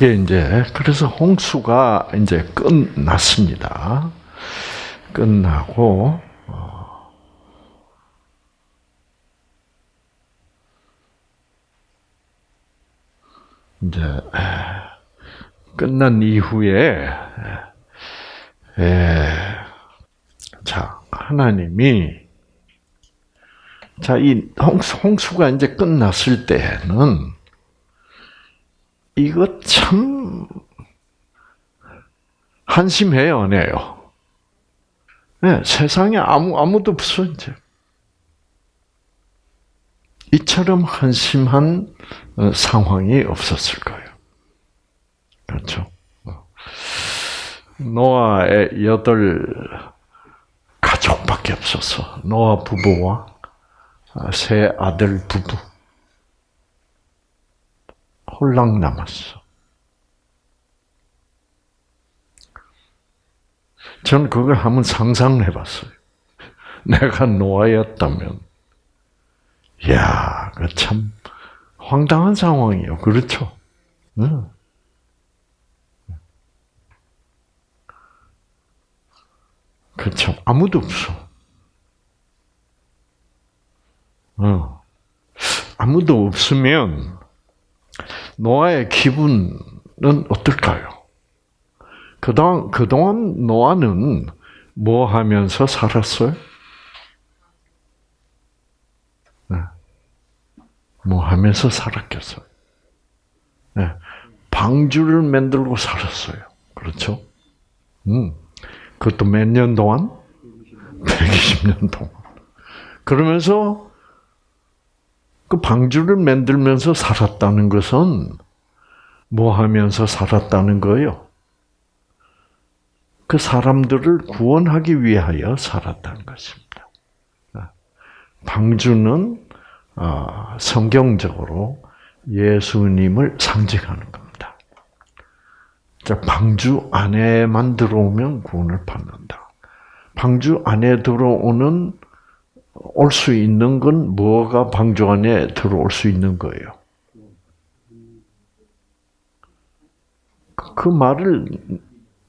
그게 이제 그래서 홍수가 이제 끝났습니다. 끝나고 어, 이제 끝난 이후에 에, 자 하나님이 자, 이 홍수, 가 이제 끝났을 때는 이거 참 한심해요, 안 해요? 네, 세상에 아무, 아무도 없어, 이제. 이처럼 한심한 어, 상황이 없었을 거예요. 그렇죠? 어. 노아의 여덟 가족밖에 없었어. 노아 부부와 세 아들 부부. 홀랑 남았어. 전 그걸 한번 상상해 봤어요. 내가 노아였다면, 야, 그참 황당한 상황이요. 그렇죠? 응. 그렇죠. 아무도 없어. 어. 아무도 없으면 노아의 기분은 어떨까요? 그동안, 그동안 노아는 뭐 하면서 살았어요? 네. 뭐 하면서 살았겠어요? 네. 방주를 만들고 살았어요. 그렇죠? 음. 그것도 몇 년 동안? 120년 동안. 그러면서 그 방주를 만들면서 살았다는 것은 뭐 하면서 살았다는 거예요? 그 사람들을 구원하기 위하여 살았다는 것입니다. 방주는 어, 성경적으로 예수님을 상징하는 겁니다. 방주 안에만 들어오면 구원을 받는다. 방주 안에 들어오는 올 수 있는 건 뭐가 방주 안에 들어올 수 있는 거예요. 그 말을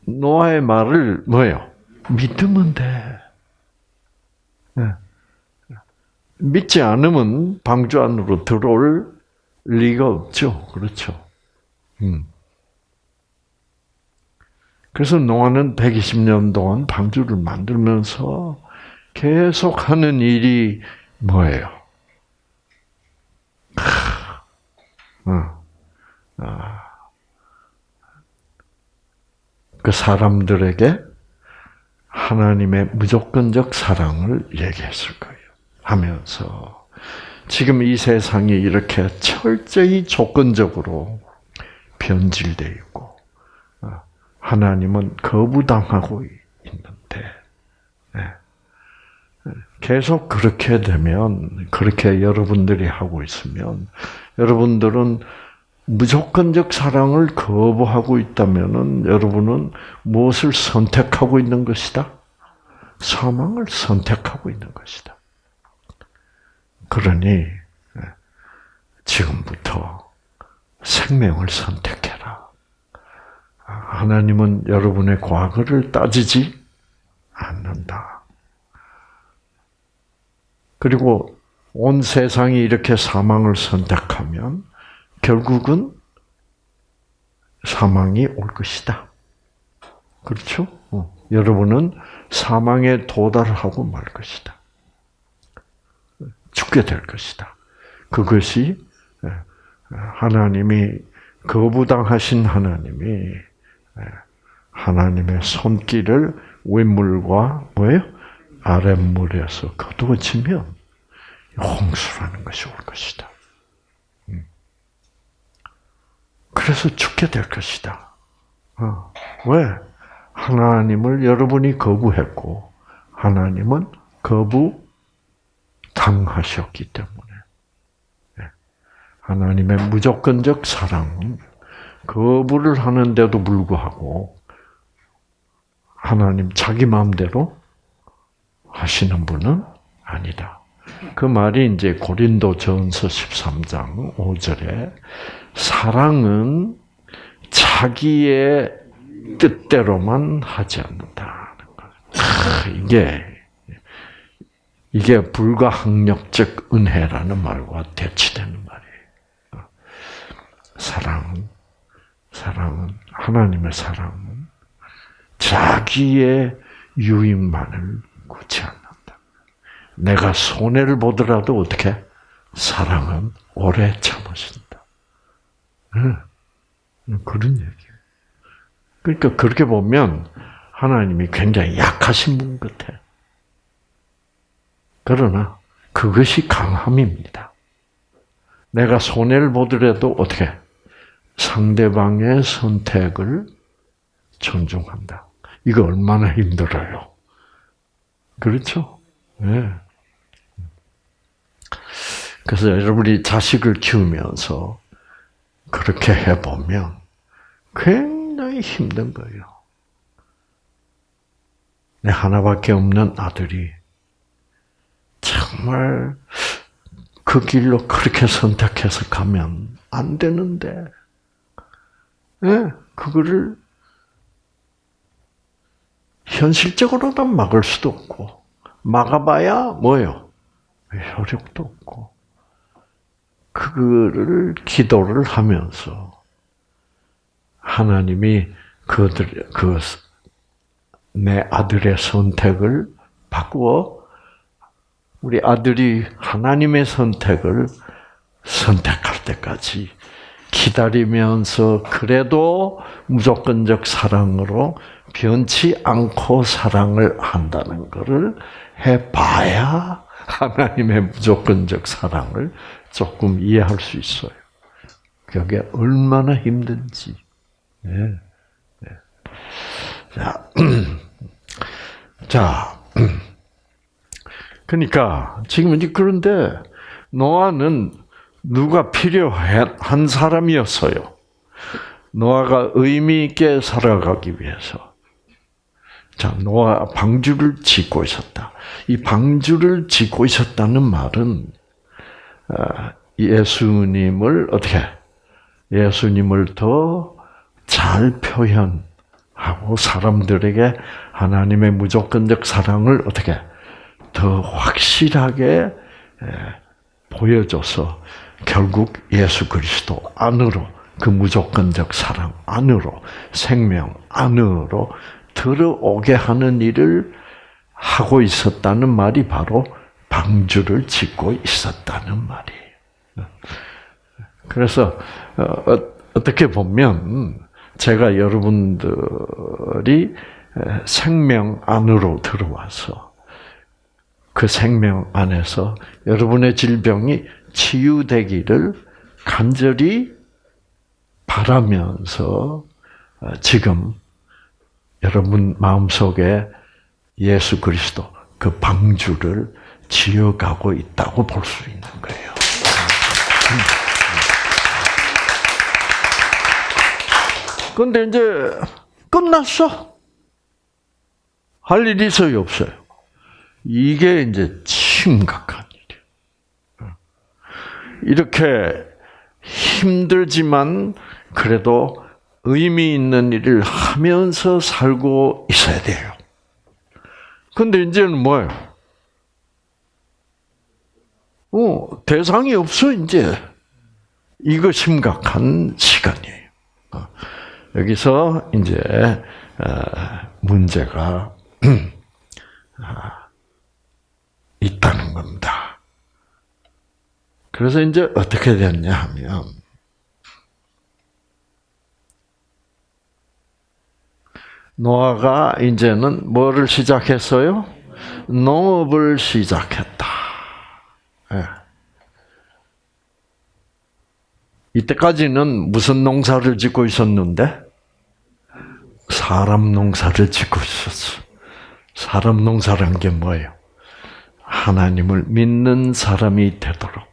노아의 말을 뭐예요? 믿으면 돼. 네. 믿지 않으면 방주 안으로 들어올 리가 없죠. 그렇죠. 음. 그래서 노아는 120년 동안 방주를 만들면서 계속 하는 일이 뭐예요? 아. 그 사람들에게 하나님의 무조건적 사랑을 얘기했을 거예요. 하면서 지금 이 세상이 이렇게 철저히 조건적으로 변질되어 있고 어, 하나님은 거부당하고 있는데 계속 그렇게 되면, 그렇게 여러분들이 하고 있으면, 여러분들은 무조건적 사랑을 거부하고 있다면은 여러분은 무엇을 선택하고 있는 것이다? 사망을 선택하고 있는 것이다. 그러니 예, 지금부터 생명을 선택해라. 하나님은 여러분의 과거를 따지지 않는다. 그리고 온 세상이 이렇게 사망을 선택하면 결국은 사망이 올 것이다. 그렇죠? 어. 여러분은 사망에 도달하고 말 것이다. 죽게 될 것이다. 그것이 예, 하나님이 거부당하신 하나님이 예, 하나님의 손길을 윗물과 뭐예요? 아랫물에서 거두어지면 홍수라는 것이 올 것이다. 음. 그래서 죽게 될 것이다. 어. 왜? 하나님을 여러분이 거부했고 하나님은 거부 당하셨기 때문에 네. 하나님의 무조건적 사랑은 거부를 하는데도 불구하고 하나님 자기 마음대로 하시는 분은 아니다. 그 말이 이제 고린도 전서 13장 5절에 사랑은 자기의 뜻대로만 하지 않는다는 거. 이게 이게 불가항력적 은혜라는 말과 대치되는 말이에요. 사랑은 사랑은 하나님의 사랑은 자기의 유익만을 구치 않는다. 내가 손해를 보더라도 어떻게 사랑은 오래 참으신다. 그런 얘기예요. 그러니까 그렇게 보면 하나님이 굉장히 약하신 분 같아. 그러나 그것이 강함입니다. 내가 손해를 보더라도 어떻게 상대방의 선택을 존중한다. 이거 얼마나 힘들어요. 그렇죠? 네. 그래서 여러분이 자식을 키우면서 그렇게 해보면 굉장히 힘든 거예요. 내 하나밖에 없는 아들이 정말 그 길로 그렇게 선택해서 가면 안 되는데, 네, 그거를 현실적으로는 막을 수도 없고, 막아봐야 뭐요? 효력도 없고, 그거를 기도를 하면서 하나님이 그들 그내 아들의 선택을 바꾸어 우리 아들이 하나님의 선택을 선택할 때까지 기다리면서 그래도 무조건적 사랑으로 변치 않고 사랑을 한다는 것을 해봐야 하나님의 무조건적 사랑을 조금 이해할 수 있어요. 그게 얼마나 힘든지. 네. 네. 자, 자, 그러니까 지금 이제 그런데 노아는 누가 필요한 사람이었어요. 노아가 의미 있게 살아가기 위해서. 자, 노아 방주를 짓고 있었다. 이 방주를 짓고 있었다는 말은 아, 예수님을 어떻게 예수님을 더 잘 표현하고 사람들에게 하나님의 무조건적 사랑을 어떻게 더 확실하게 보여줘서 결국 예수 그리스도 안으로 그 무조건적 사랑 안으로 생명 안으로 들어오게 하는 일을 하고 있었다는 말이 바로 방주를 짓고 있었다는 말이에요. 그래서 어, 어떻게 보면 제가 여러분들이 생명 안으로 들어와서 그 생명 안에서 여러분의 질병이 치유되기를 간절히 바라면서 어, 지금 여러분 마음속에 예수 그리스도 그 방주를 지어가고 있다고 볼 수 있는 거예요. 근데 이제 끝났어. 할 일이 있어요, 없어요? 이게 이제 심각한 일이에요. 이렇게 힘들지만 그래도 의미 있는 일을 하면서 살고 있어야 돼요. 근데 이제는 뭐예요? 어, 대상이 없어, 이제. 이거 심각한 시간이에요. 어, 여기서 이제, 어, 문제가, 아, 있다는 겁니다. 그래서 이제 어떻게 됐냐 하면, 노아가 이제는 뭐를 시작했어요? 농업을 시작했다. 네. 이때까지는 무슨 농사를 짓고 있었는데? 사람 농사를 짓고 있었어. 사람 농사란 게 뭐예요? 하나님을 믿는 사람이 되도록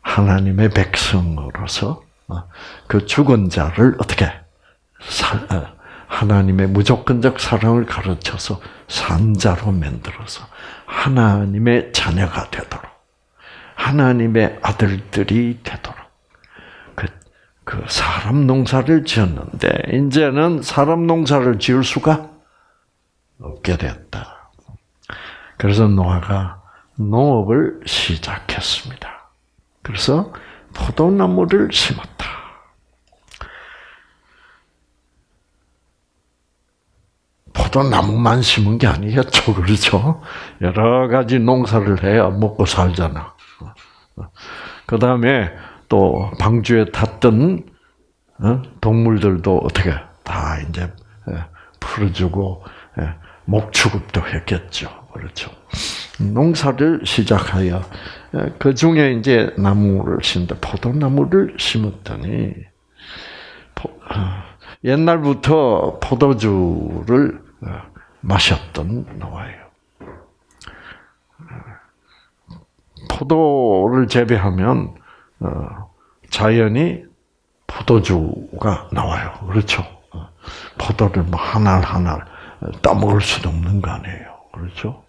하나님의 백성으로서 어, 그 죽은 자를 어떻게 어, 하나님의 무조건적 사랑을 가르쳐서 산자로 만들어서 하나님의 자녀가 되도록 하나님의 아들들이 되도록 그, 그 사람 농사를 지었는데 이제는 사람 농사를 지을 수가 없게 됐다. 그래서 노아가 농업을 시작했습니다. 그래서 포도나무를 심었다. 포도나무만 심은 게 아니겠죠, 그렇죠? 여러 가지 농사를 해야 먹고 살잖아. 그 다음에 또 방주에 탔던 어? 동물들도 어떻게 다 이제 예, 풀어주고 예, 목축업도 했겠죠. 그렇죠. 농사를 시작하여 예, 그 중에 이제 나무를 심다 포도나무를 심었더니 어, 옛날부터 포도주를 어, 마셨던 노아예요. 포도를 재배하면 자연이 포도주가 나와요. 그렇죠? 포도를 뭐 하나 하나 따먹을 수도 없는 거 아니에요. 그렇죠?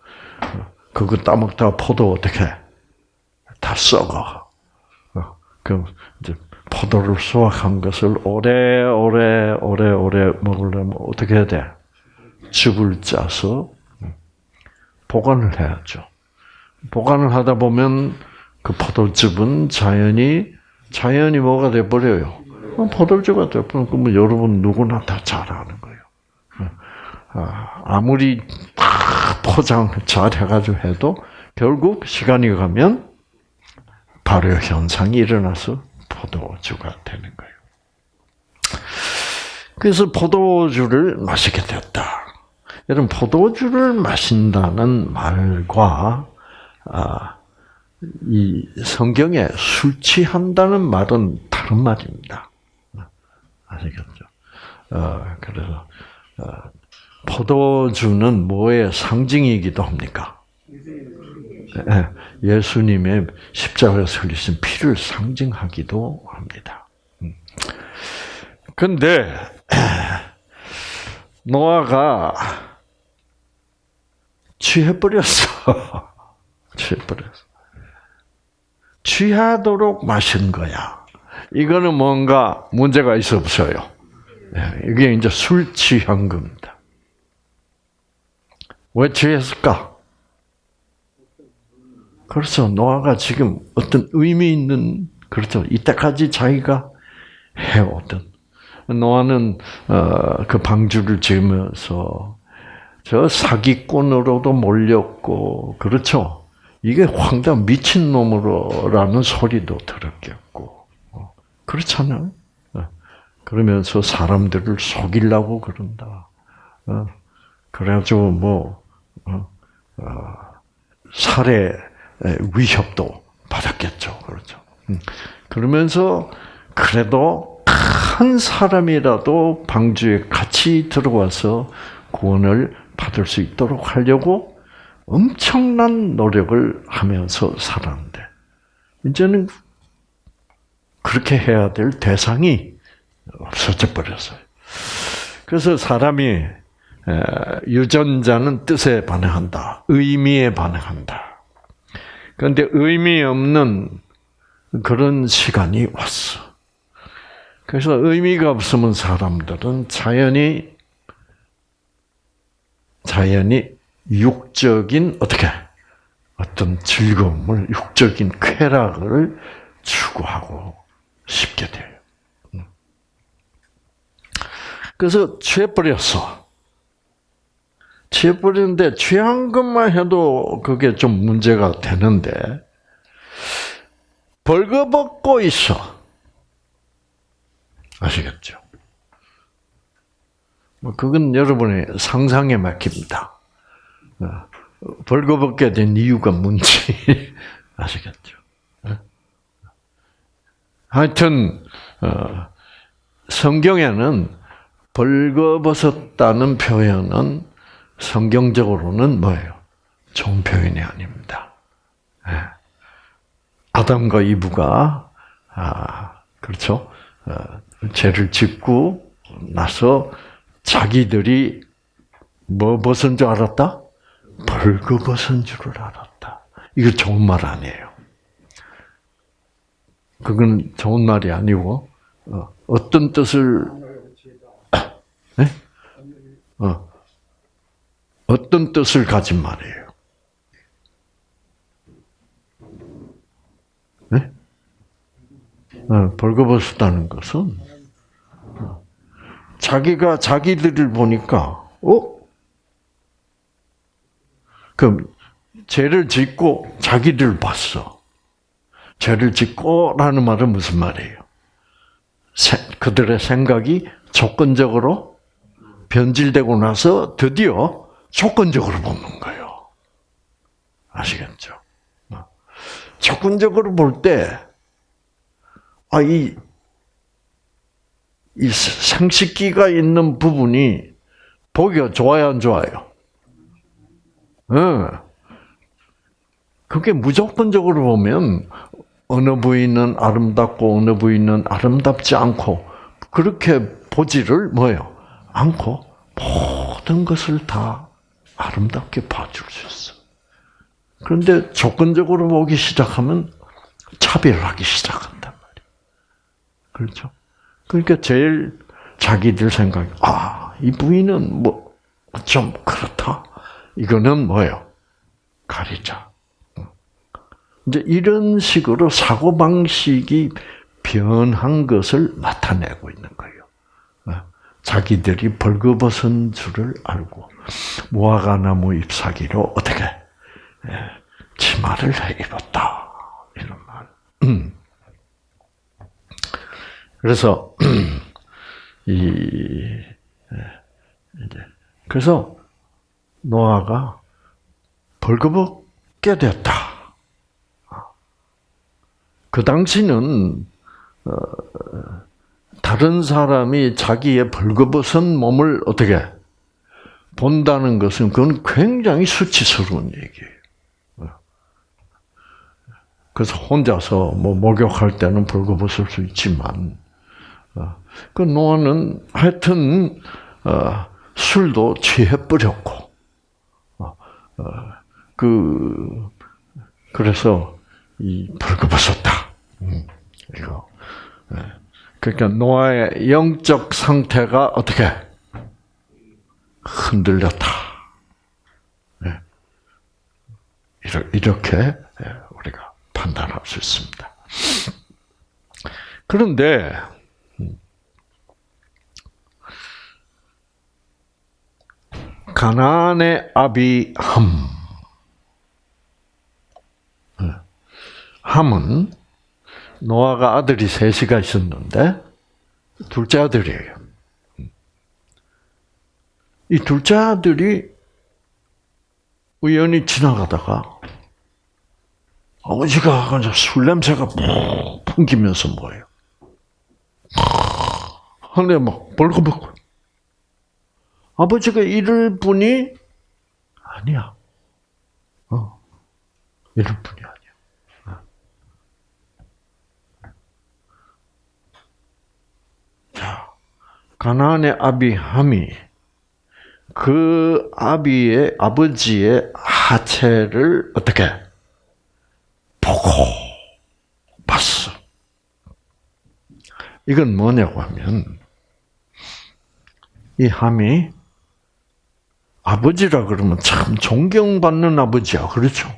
그거 따먹다가 포도 어떻게 다 썩어. 그럼 이제 포도를 수확한 것을 오래 오래 오래 오래 먹으려면 어떻게 해야 돼? 즙을 짜서 보관을 해야죠. 보관을 하다 보면 그 포도즙은 자연이 자연이 뭐가 돼 버려요. 포도주가 돼 버리면 그러면 여러분 누구나 다 잘 아는 거예요. 아, 아무리 포장 잘 해가지고 해도 결국 시간이 가면 발효 현상이 일어나서 포도주가 되는 거예요. 그래서 포도주를 마시게 됐다. 여러분 포도주를 마신다는 말과 아, 이 성경에 술 취한다는 말은 다른 말입니다. 아시겠죠? 어, 그래서 어, 포도주는 뭐의 상징이기도 합니까? 예, 예수님의 십자가에서 흘리신 피를 상징하기도 합니다. 근데 노아가 취해버렸어. 취해버렸어. 취하도록 마신 거야. 이거는 뭔가 문제가 있어 없어요. 예, 이게 이제 술 취한 겁니다. 왜 취했을까? 그래서 노아가 지금 어떤 의미 있는 그렇죠. 이때까지 자기가 해오던 노아는 어, 그 방주를 지으면서 저 사기꾼으로도 몰렸고 그렇죠. 이게 황당 미친 놈으로라는 소리도 들었겠고 어, 그렇잖아요. 어, 그러면서 사람들을 속이려고 그런다. 어, 그래가지고 뭐 살해 위협도 받았겠죠. 그렇죠. 음, 그러면서 그래도 한 사람이라도 방주에 같이 들어와서 구원을 받을 수 있도록 하려고 엄청난 노력을 하면서 살았는데 이제는 그렇게 해야 될 대상이 없어져 버렸어요. 그래서 사람이 유전자는 뜻에 반응한다. 의미에 반응한다. 그런데 의미 없는 그런 시간이 왔어. 그래서 의미가 없으면 사람들은 자연히 자연히 육적인 어떻게 어떤 즐거움을 육적인 쾌락을 추구하고 싶게 돼요. 음. 그래서 취해버렸어. 취해버리는데 취한 것만 해도 그게 좀 문제가 되는데 벌거벗고 있어. 아시겠죠? 뭐 그건 여러분의 상상에 맡깁니다. 어, 벌거벗게 된 이유가 뭔지 아시겠죠? 어? 하여튼 어, 성경에는 벌거벗었다는 표현은 성경적으로는 뭐예요? 좋은 표현이 아닙니다. 예. 아담과 이브가 아 그렇죠? 죄를 짓고 나서 자기들이 뭐 벗은 줄 알았다? 벌거벗은 줄을 알았다. 이거 좋은 말 아니에요. 그건 좋은 말이 아니고 어, 어떤 뜻을 네? 어. 어떤 뜻을 가진 말이에요? 네? 어, 벌거벗었다는 것은 어, 자기가 자기들을 보니까 어? 그럼 죄를 짓고 자기들 봤어. 죄를 짓고라는 말은 무슨 말이에요? 그들의 생각이 조건적으로 변질되고 나서 드디어 조건적으로 보는 거예요. 아시겠죠? 어. 조건적으로 볼 때, 아, 이, 이 생식기가 있는 부분이 보기가 좋아요, 안 좋아요? 응. 그게 무조건적으로 보면 어느 부위는 아름답고 어느 부위는 아름답지 않고 그렇게 보지를 뭐요? 않고 모든 것을 다 아름답게 봐줄 수 있어. 그런데 조건적으로 보기 시작하면 차별하기 시작한단 말이야. 그렇죠? 그러니까 제일 자기들 생각, 아, 이 부위는 뭐, 좀 그렇다. 이거는 뭐예요? 가리자. 이제 이런 식으로 사고 방식이 변한 것을 나타내고 있는 거예요. 자기들이 벌거벗은 줄을 알고 무화과나무 잎사귀로 어떻게 치마를 입었다 이런 말. 음. 그래서 이 이제 그래서 노아가 벌거벗게 됐다. 그 당시는 어, 다른 사람이 자기의 벌거벗은 몸을 어떻게 본다는 것은 그건 굉장히 수치스러운 얘기예요. 그래서 혼자서 뭐 목욕할 때는 벌거벗을 수 있지만 어, 그 노아는 하여튼 어, 술도 취해버렸고 어, 그 그래서 이 벌거벗었다. 음, 이거. 예. 그러니까 노아의 영적 상태가 어떻게 흔들렸다. 네. 이렇게 예, 우리가 판단할 수 있습니다. 그런데 가나안의 아비함, 네. 함은 노아가 아들이 셋이가 있었는데 둘째 아들이에요. 이 둘째 아들이 우연히 지나가다가 아버지가 술 냄새가 푹 풍기면서 뭐예요? 하늘에 막 벌거벗고 아버지가 이럴 분이 아니야. 어, 이럴 분이 아니야. 가나안의 아비함이 그 아비의 아버지의 하체를 어떻게 보고 봤어. 이건 뭐냐고 하면 이 함이 아버지라 그러면 참 존경받는 아버지야, 그렇죠?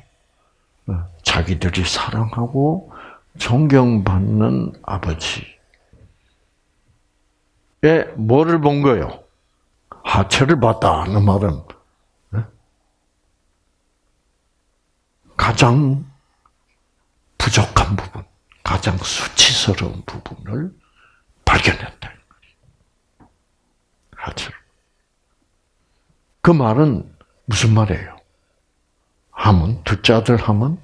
자기들이 사랑하고 존경받는 아버지. 에 뭐를 본 거요? 하체를 봤다 는 말은 가장 부족한 부분, 가장 수치스러운 부분을 발견했다. 하체를. 그 말은 무슨 말이에요? 함은 둘째 아들 함은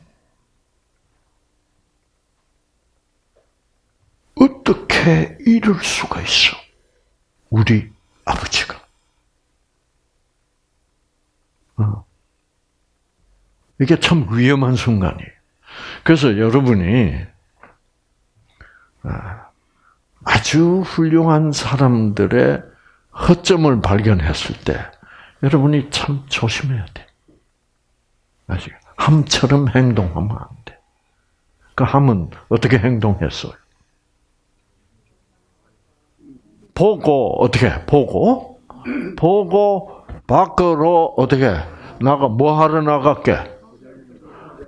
어떻게 이럴 수가 있어? 우리 아버지가. 어. 이게 참 위험한 순간이에요. 그래서 여러분이 아, 아주 훌륭한 사람들의 허점을 발견했을 때 여러분이 참 조심해야 돼. 아시겠 함처럼 행동하면 안 돼. 그 함은 어떻게 행동했어요? 보고 어떻게 보고 보고 밖으로 어떻게 나가 뭐 하러 나갈게?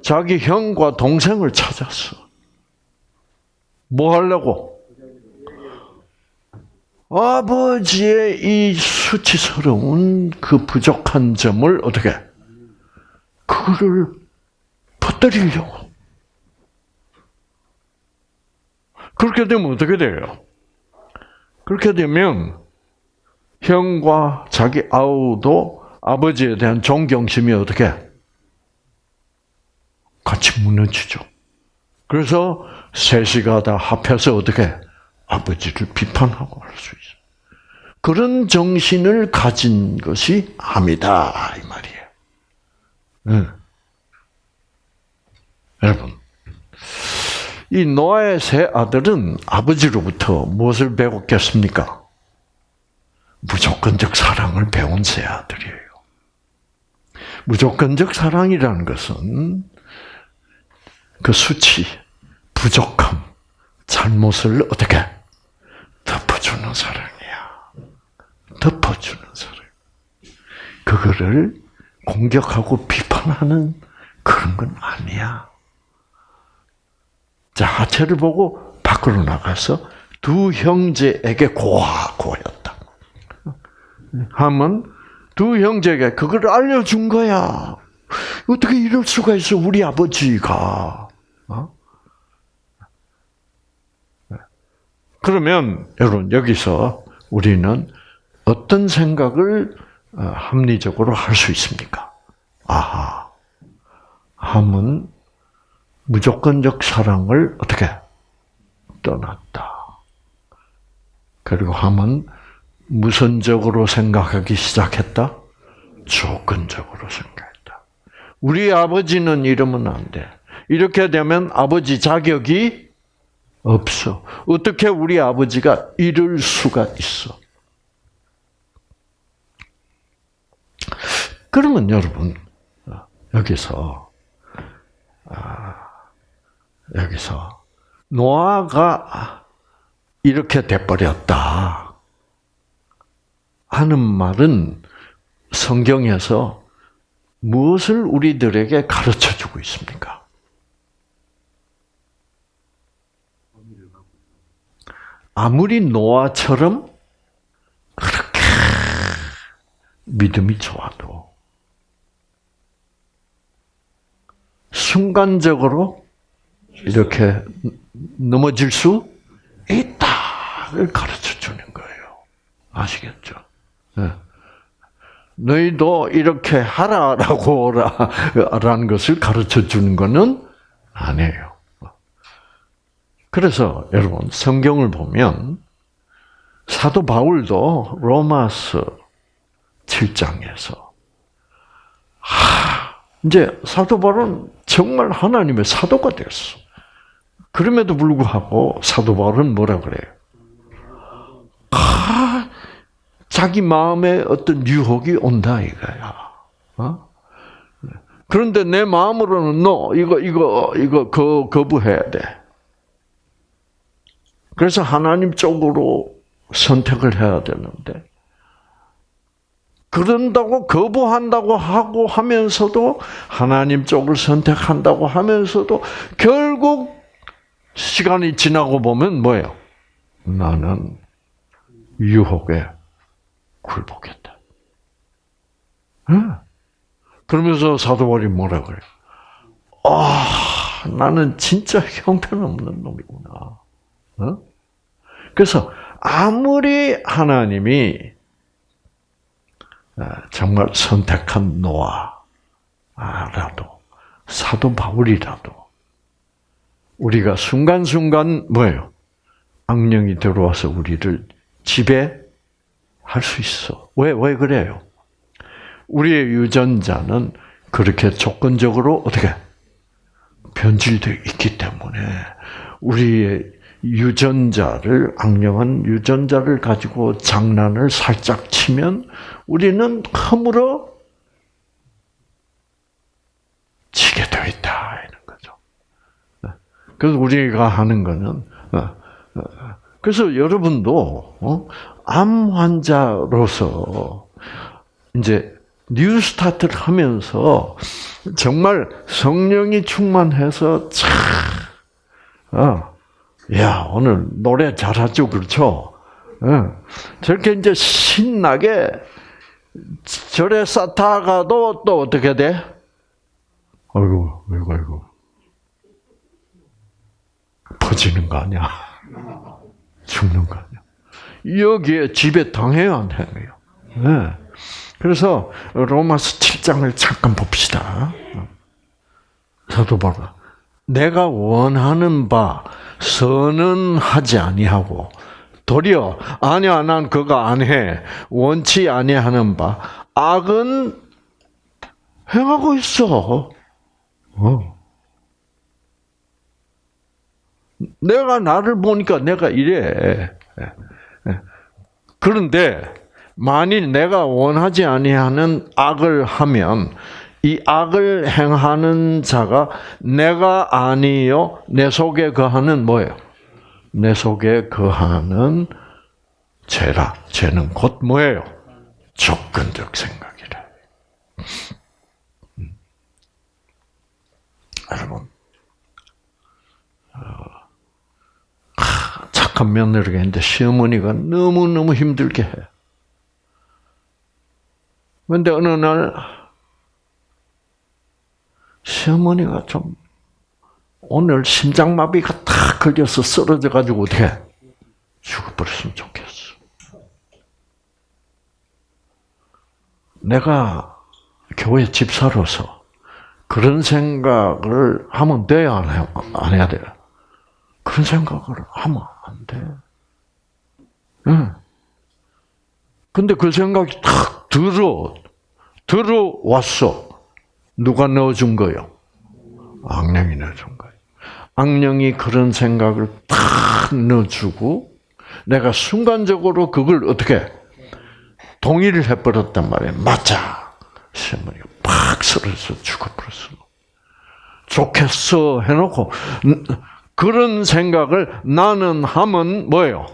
자기 형과 동생을 찾았어. 뭐 하려고? 아버지의 이 수치스러운 그 부족한 점을 어떻게 그거를 퍼뜨리려고. 그렇게 되면 어떻게 돼요? 그렇게 되면 형과 자기 아우도 아버지에 대한 존경심이 어떻게 같이 무너지죠. 그래서 셋이가 다 합해서 어떻게 아버지를 비판하고 할 수 있어요. 그런 정신을 가진 것이 함이다 이 말이에요. 네. 여러분, 이 노아의 세 아들은 아버지로부터 무엇을 배웠겠습니까? 무조건적 사랑을 배운 세 아들이에요. 무조건적 사랑이라는 것은 그 수치, 부족함, 잘못을 어떻게 덮어주는 사랑이야. 덮어주는 사랑. 그거를 공격하고 비판하는 그런 건 아니야. 자, 하체를 보고 밖으로 나가서 두 형제에게 고하, 고였다. 하면 두 형제에게 그걸 알려준 거야. 어떻게 이럴 수가 있어, 우리 아버지가. 어? 그러면 여러분 여기서 우리는 어떤 생각을 어, 합리적으로 할 수 있습니까? 아하, 함은 무조건적 사랑을 어떻게 떠났다. 그리고 함은 무선적으로 생각하기 시작했다. 조건적으로 생각했다. 우리 아버지는 이러면 안 돼. 이렇게 되면 아버지 자격이 없어. 어떻게 우리 아버지가 이럴 수가 있어? 그러면 여러분 여기서 아, 여기서 노아가 이렇게 돼버렸다 하는 말은 성경에서 무엇을 우리들에게 가르쳐 주고 있습니까? 아무리 노아처럼 그렇게 믿음이 좋아도 순간적으로 이렇게 넘어질 수 있다를 가르쳐 주는 거예요. 아시겠죠? 네. 너희도 이렇게 하라라고 라는 것을 가르쳐 주는 것은 아니에요. 그래서 여러분 성경을 보면 사도 바울도 로마서 7장에서 하, 이제 사도 바울은 정말 하나님의 사도가 됐어. 그럼에도 불구하고 사도 바울은 뭐라 그래요? 아, 자기 마음에 어떤 유혹이 온다 이거야. 어? 그런데 내 마음으로는 너 이거 이거 이거 거 거부해야 돼. 그래서 하나님 쪽으로 선택을 해야 되는데 그런다고 거부한다고 하고 하면서도 하나님 쪽을 선택한다고 하면서도 결국 시간이 지나고 보면 뭐예요? 나는 유혹에 굴복했다. 그러면서 사도 바울이 뭐라 그래요? 아, 나는 진짜 형편없는 놈이구나. 어? 그래서 아무리 하나님이 어, 정말 선택한 노아라도 사도 바울이라도 우리가 순간순간 뭐예요? 악령이 들어와서 우리를 지배할 수 있어. 왜, 왜 그래요? 우리의 유전자는 그렇게 조건적으로 어떻게 변질되어 있기 때문에 우리의 유전자를 악령한 유전자를 가지고 장난을 살짝 치면 우리는 허물어 지게 되어 있다 이런 거죠. 그래서 우리가 하는 거는 어, 어, 그래서 여러분도 어, 암 환자로서 이제 뉴스타트를 하면서 정말 성령이 충만해서 참, 어, 야 오늘 노래 잘하죠, 그렇죠? 어, 저렇게 이제 신나게 절에 쌓다가도 또 어떻게 돼? 아이고, 아이고, 아이고. 퍼지는 거 아니야? 죽는 거 아니야? 여기에 집에 당해요, 안 당해요? 네. 그래서 로마서 7장을 잠깐 봅시다. 사도 바울 내가 원하는 바 선은 하지 아니하고 도리어 아니야 난 그거 안 해. 원치 아니하는 바 악은 행하고 있어. 어. 내가 나를 보니까 내가 이래. 그런데 만일 내가 원하지 아니하는 악을 하면 이 악을 행하는 자가 내가 아니요 내 속에 거하는 뭐예요? 내 속에 거하는 죄라. 죄는 곧 뭐예요? 조건적 생각이라. 음. 여러분, 어, 착한 며느리가 있는데 시어머니가 너무너무 힘들게 해. 그런데 어느 날 시어머니가 좀 오늘 심장마비가 탁 걸려서 쓰러져 가지고 어떻게 죽어버렸으면 좋겠어. 내가 교회 집사로서 그런 생각을 하면 돼야 안, 해야 돼요? 그런 생각을 하면 안 돼. 응. 근데 그 생각이 탁 들어, 들어왔어. 누가 넣어준 거요? 악령이 넣어준 거예요. 악령이 그런 생각을 탁 넣어주고, 내가 순간적으로 그걸 어떻게 동의를 해버렸단 말이에요. 맞아. 시어머니가 팍 쓰러져 죽어버렸어. 좋겠어 해놓고 그런 생각을 나는 하면 뭐예요?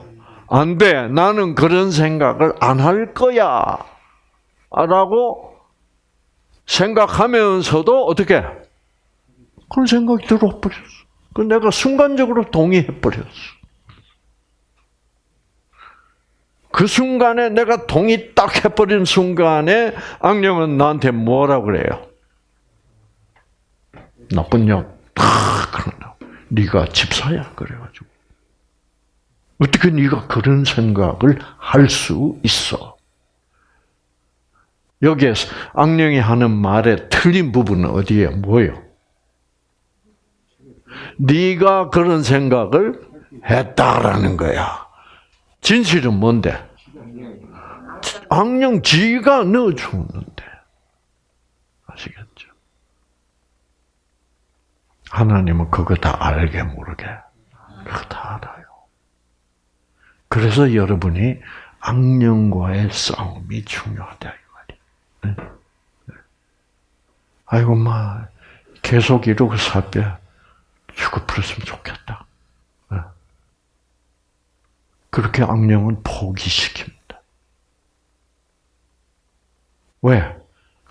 안 돼. 나는 그런 생각을 안 할 거야. 라고 생각하면서도 어떻게? 그런 생각이 들어버렸어. 그 내가 순간적으로 동의해버렸어. 그 순간에 내가 동의 딱 해버린 순간에 악령은 나한테 뭐라 그래요? 나쁜 년. 다 그런다. 네가 집사야 그래가지고. 어떻게 네가 그런 생각을 할 수 있어? 여기에서 악령이 하는 말의 틀린 부분은 어디에 뭐예요? 네가 그런 생각을 했다라는 거야. 진실은 뭔데? 악령 지가 넣어주는데. 아시겠죠? 하나님은 그거 다 알게 모르게 그거 다 알아요. 그래서 여러분이 악령과의 싸움이 중요하다. 아이고 마 계속 이러고 살빼 죽어버렸으면 좋겠다. 그렇게 악령은 포기시킵니다. 왜?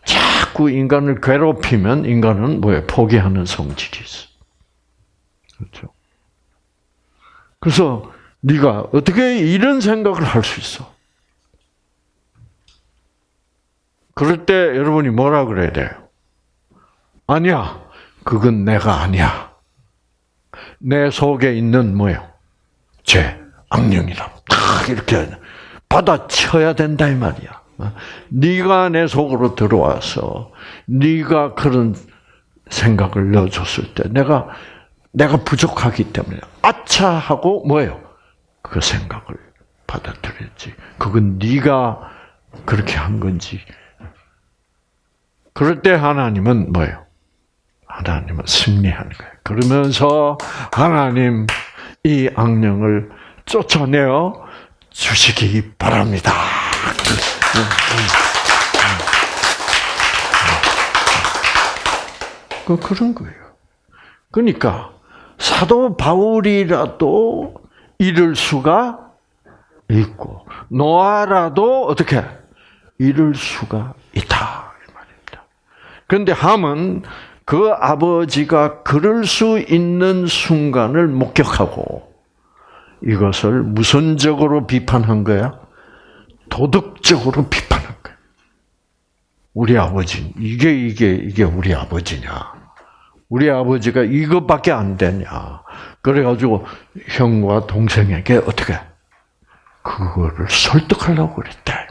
자꾸 인간을 괴롭히면 인간은 뭐예요? 포기하는 성질이 있어. 그렇죠? 그래서 네가 어떻게 이런 생각을 할 수 있어? 그럴 때 여러분이 뭐라 그래야 돼요? 아니야. 그건 내가 아니야. 내 속에 있는 뭐요? 죄. 악령이라 딱 이렇게 받아쳐야 된다 이 말이야. 네가 내 속으로 들어와서 네가 그런 생각을 넣어줬을 때 내가 내가 부족하기 때문에 아차 하고 뭐예요? 그 생각을 받아들였지. 그건 네가 그렇게 한 건지. 그럴 때 하나님은 뭐예요? 하나님은 승리하는 거예요. 그러면서 하나님 이 악령을 쫓아내어 주시기 바랍니다. 그 그런 거예요. 그러니까 사도 바울이라도 이럴 수가 있고 노아라도 어떻게 이룰 수가 있다. 그런데 함은 그 아버지가 그럴 수 있는 순간을 목격하고 이것을 무선적으로 비판한 거야? 도덕적으로 비판한 거야. 우리 아버지 이게 이게 이게 우리 아버지냐? 우리 아버지가 이것밖에 안 되냐? 그래가지고 형과 동생에게 어떻게 그거를 설득하려고 그랬다 이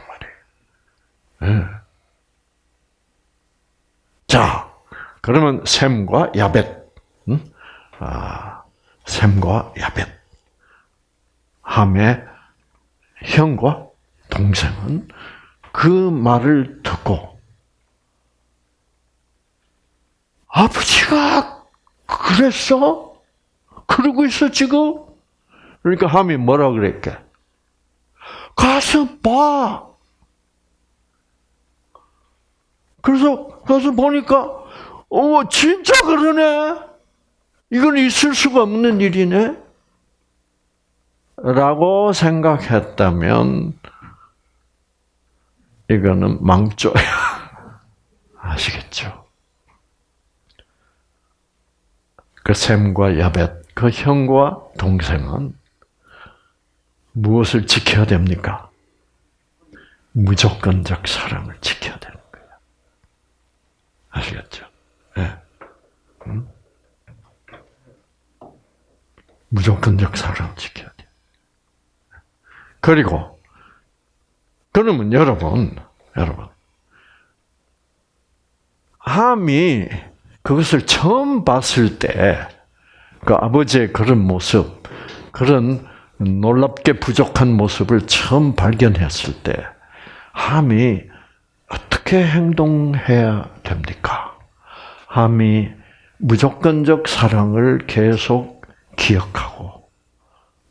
말이에요. 네. 자, 그러면 샘과 야벳, 응? 아, 샘과 야벳, 함의 형과 동생은 그 말을 듣고 아버지가 그랬어? 그러고 있어 지금? 그러니까 함이 뭐라 그랬게? 가서 봐. 그래서 가서 보니까 어 진짜 그러네. 이건 있을 수가 없는 일이네. 라고 생각했다면 이거는 망조야. 아시겠죠? 그 샘과 야벳, 그 형과 동생은 무엇을 지켜야 됩니까? 무조건적 사랑을 거예요. 아시겠죠? 네. 음? 무조건적 사랑을 지켜야 돼요. 그리고 그러면 여러분, 여러분, 함이 그것을 처음 봤을 때, 그 아버지의 그런 모습, 그런 놀랍게 부족한 모습을 처음 발견했을 때, 함이 어떻게 행동해야 됩니까? 함이 무조건적 사랑을 계속 기억하고,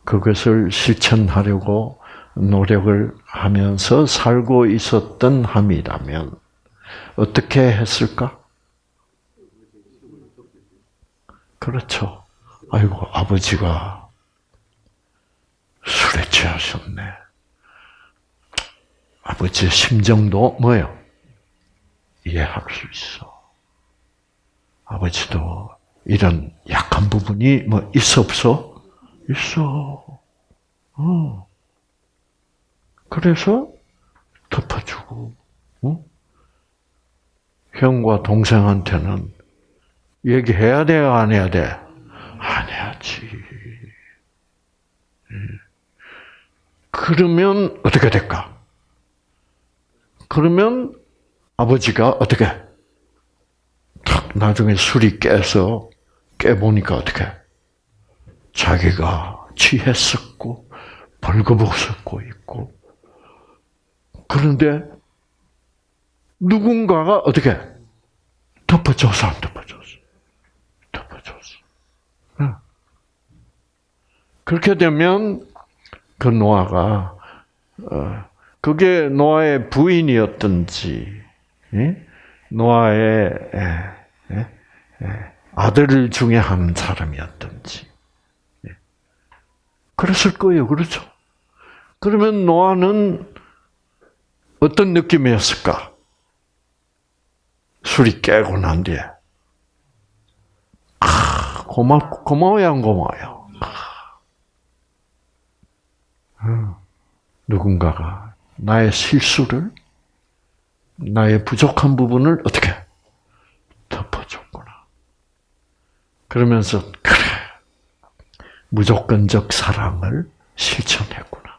그것을 실천하려고 노력을 하면서 살고 있었던 함이라면, 어떻게 했을까? 그렇죠. 아이고, 아버지가 술에 취하셨네. 아버지의 심정도 뭐예요? 이해할 수 있어. 아버지도 이런 약한 부분이 뭐 있어 없어? 있어. 어. 그래서 덮어주고, 어? 형과 동생한테는 얘기해야 돼요, 안 해야 돼? 안 해야지. 예. 그러면 어떻게 될까? 그러면 아버지가 어떻게? 탁 나중에 술이 깨서 깨보니까 어떻게? 자기가 취했었고 벌거벗었고 있고 그런데 누군가가 어떻게 덮어줘서 안 덮어줬어? 덮어줬어. 그렇게 되면 그 노아가 어, 그게 노아의 부인이었든지 노아의 아들 중에 한 사람이었든지 그랬을 거예요, 그렇죠? 그러면 노아는 어떤 느낌이었을까? 술이 깨고 난 뒤에 아, 고맙 고마워요, 안 고마워요. 아, 누군가가 나의 실수를 나의 부족한 부분을 어떻게 덮어줬구나. 그러면서 그래 무조건적 사랑을 실천했구나.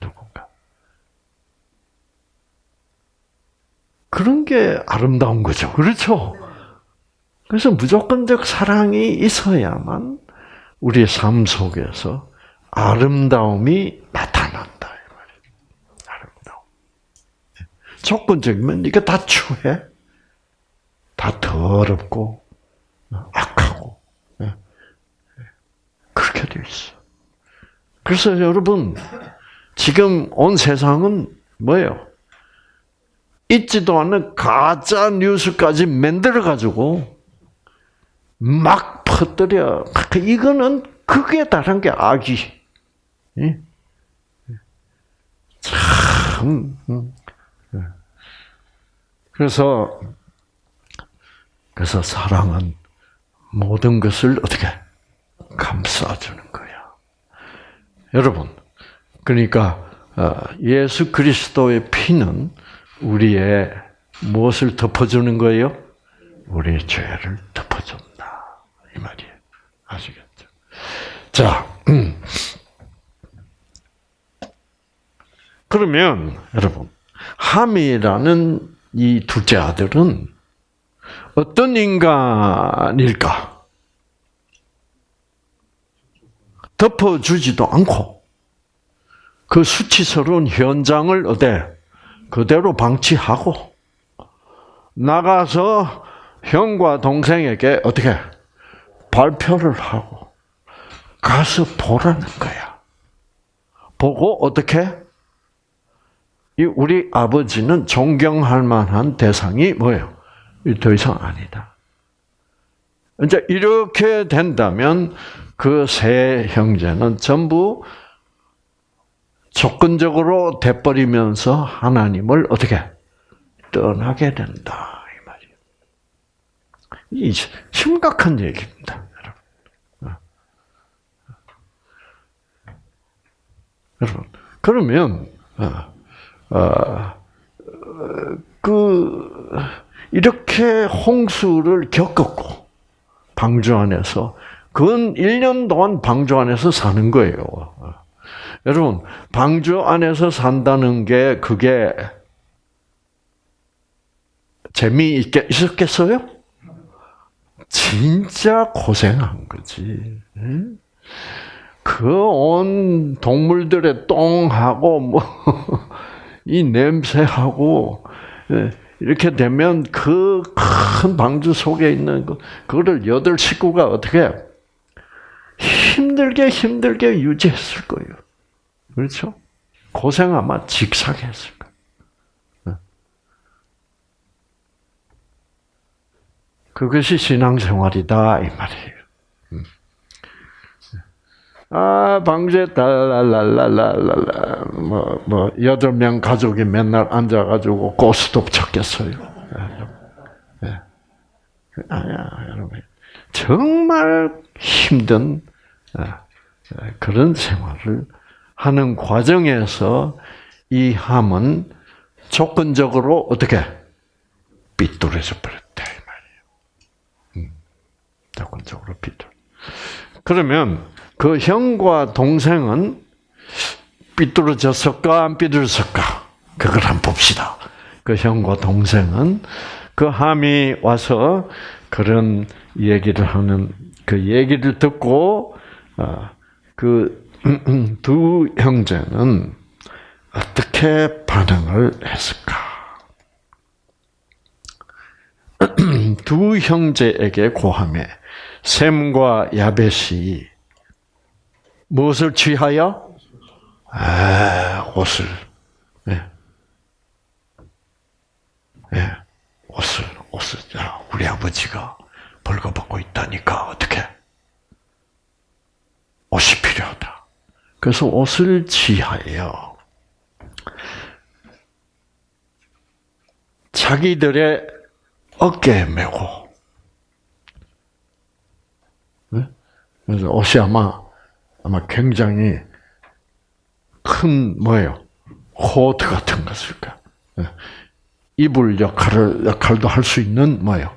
누군가. 그런 게 아름다운 거죠. 그렇죠? 그래서 무조건적 사랑이 있어야만 우리의 삶 속에서 아름다움이 나타난다. 아름다움. 조건적이면 이게 다 추해. 다 더럽고, 악하고. 그렇게 돼 있어. 그래서 여러분, 지금 온 세상은 뭐예요? 있지도 않은 가짜 뉴스까지 만들어가지고 막 퍼뜨려. 이거는 극에 달한 게 악이. 참. 그래서 그래서 사랑은 모든 것을 어떻게 감싸주는 거야. 여러분, 그러니까 어, 예수 그리스도의 피는 우리의 무엇을 덮어주는 거예요? 우리의 죄를 덮어준다 이 말이에요. 아시겠죠? 자, 음. 그러면 여러분 함이라는 이 둘째 아들은 어떤 인간일까? 덮어주지도 않고 그 수치스러운 현장을 어때 그대로 방치하고 나가서 형과 동생에게 어떻게 발표를 하고 가서 보라는 거야. 보고 어떻게 우리 아버지는 존경할 만한 대상이 뭐예요? 더 이상 아니다. 이제 이렇게 된다면 그 세 형제는 전부 조건적으로 돼버리면서 하나님을 어떻게 떠나게 된다 이 말이에요. 이 심각한 얘기입니다, 여러분. 여러분 그러면 어, 어, 그 이렇게 홍수를 겪었고 방주 안에서 근 1년 동안 방주 안에서 사는 거예요. 여러분, 방주 안에서 산다는 게 그게 재미있게 있었겠어요? 진짜 고생한 거지. 그 온 동물들의 똥하고 뭐 이 냄새하고 예, 이렇게 되면 그 큰 방주 속에 있는 그 그거를 여덟 식구가 어떻게 힘들게 힘들게 유지했을 거예요. 그렇죠? 고생 아마 직사게 했을 거예요. 예. 그것이 신앙생활이다 이 말이에요. 아, 방주에 달랄랄랄랄랄라, 뭐, 뭐, 여덟 명 가족이 맨날 앉아가지고 고스톱 쳤겠어요. 예. 아야, 여러분. 정말 힘든, 아, 그런 생활을 하는 과정에서 이 함은 조건적으로 어떻게 삐뚤어져 버렸다, 이 말이에요. 음, 조건적으로 삐뚤. 그러면, 그 형과 동생은 삐뚤어졌을까 안 삐뚤어졌을까? 그걸 한번 봅시다. 그 형과 동생은 그 함이 와서 그런 얘기를 하는 그 얘기를 듣고 어, 그두 형제는 어떻게 반응을 했을까? 두 형제에게 고함에 샘과 야벳이 무엇을 취하여? 아, 옷을. 예. 예. 옷을, 옷을. 야, 우리 아버지가 벌거벗고 있다니까, 어떻게? 옷이 필요하다. 그래서 옷을 취하여 자기들의 어깨에 메고, 예? 그래서 옷이 아마 아마 굉장히 큰 뭐예요? 코트 같은 것일까? 예. 이불 역할을 역할도 할 수 있는 뭐예요?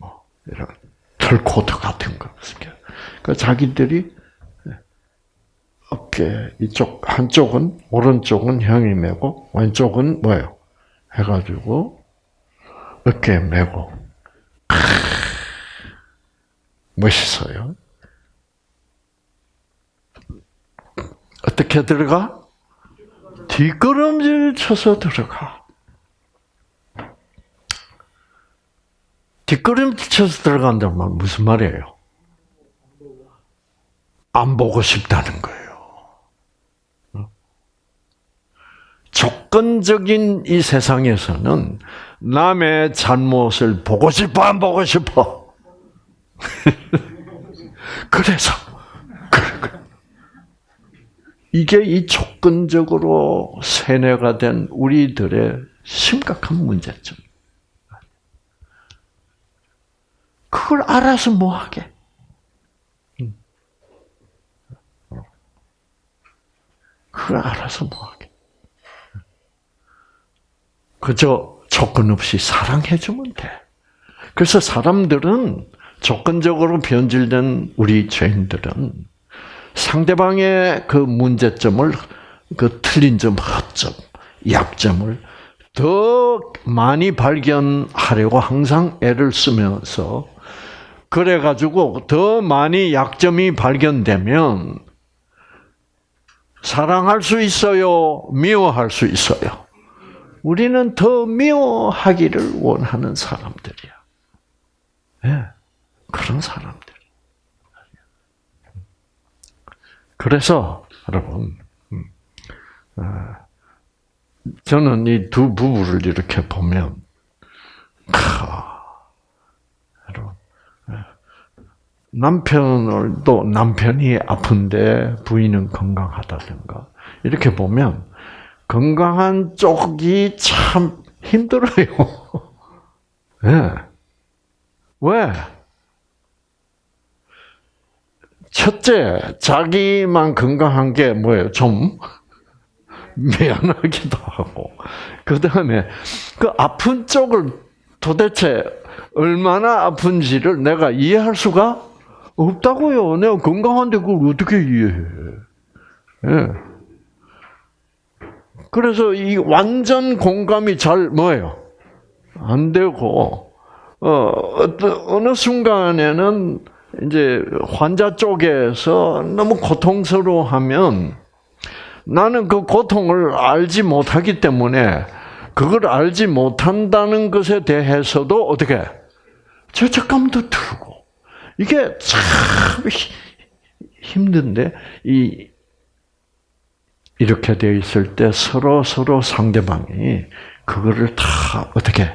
뭐 이런 털 코트 같은 것일까? 그 자기들이 어깨 이쪽 한쪽은 오른쪽은 형이 메고 왼쪽은 뭐예요? 해가지고 어깨에 메고 멋있어요. 어떻게 들어가? 뒷걸음질 쳐서 들어가. 뒷걸음질 쳐서 들어간다는 말 무슨 말이에요? 안 보고 싶다는 거예요. 조건적인 이 세상에서는 남의 잘못을 보고 싶어, 안 보고 싶어? 그래서 이게 이 조건적으로 세뇌가 된 우리들의 심각한 문제점. 그걸 알아서 뭐 하게? 그걸 알아서 뭐 하게? 그저 조건 없이 사랑해주면 돼. 그래서 사람들은 조건적으로 변질된 우리 죄인들은 상대방의 그 문제점을 그 틀린 점, 허점, 약점을 더 많이 발견하려고 항상 애를 쓰면서 그래 가지고 더 많이 약점이 발견되면 사랑할 수 있어요, 미워할 수 있어요. 우리는 더 미워하기를 원하는 사람들이야. 네, 그런 사람들. 그래서 여러분, 음, 아, 저는 이 두 부부를 이렇게 보면, 여러분, 예, 남편을 또 남편이 아픈데 부인은 건강하다든가 이렇게 보면 건강한 쪽이 참 힘들어요. 네. 왜? 첫째, 자기만 건강한 게 뭐예요? 좀 미안하기도 하고. 그 다음에 그 아픈 쪽을 도대체 얼마나 아픈지를 내가 이해할 수가 없다고요. 내가 건강한데 그걸 어떻게 이해해? 예. 그래서 이 완전 공감이 잘 뭐예요? 안 되고, 어, 어느 순간에는 이제 환자 쪽에서 너무 고통스러워하면 나는 그 고통을 알지 못하기 때문에 그걸 알지 못한다는 것에 대해서도 어떻게 죄책감도 들고 이게 참 힘든데 이 이렇게 되어 있을 때 서로 서로 상대방이 그거를 다 어떻게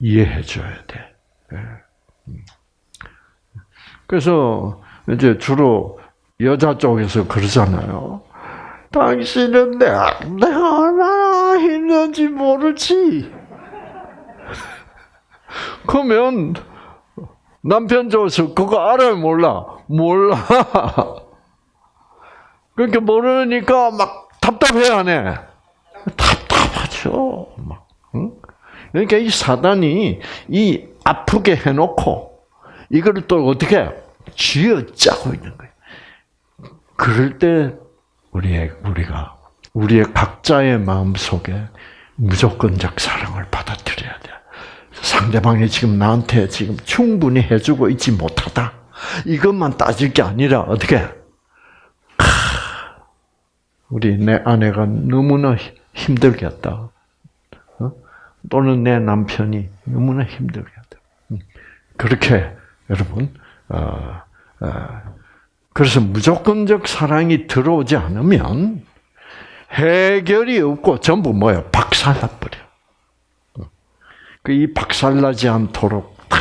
이해해 줘야 돼. 예. 그래서 이제 주로 여자 쪽에서 그러잖아요. 당신은 내가, 내가 얼마나 힘든지 모르지. 그러면 남편 쪽에서 그거 알아요, 몰라? 몰라. 그렇게 모르니까 막 답답해, 안 해? 답답하죠. 막, 응? 그러니까 이 사단이 이 아프게 해놓고 이거를 또 어떻게 쥐어 짜고 있는 거예요. 그럴 때 우리의 우리가 우리의 각자의 마음 속에 무조건적 사랑을 받아들여야 돼. 상대방이 지금 나한테 지금 충분히 해주고 있지 못하다. 이것만 따질 게 아니라 어떻게? 우리 내 아내가 너무나 힘들겠다. 어? 또는 내 남편이 너무나 힘들겠다. 음. 그렇게 여러분 어, 어, 그래서 무조건적 사랑이 들어오지 않으면 해결이 없고 전부 뭐예요? 박살나버려. 그 이 박살나지 않도록 다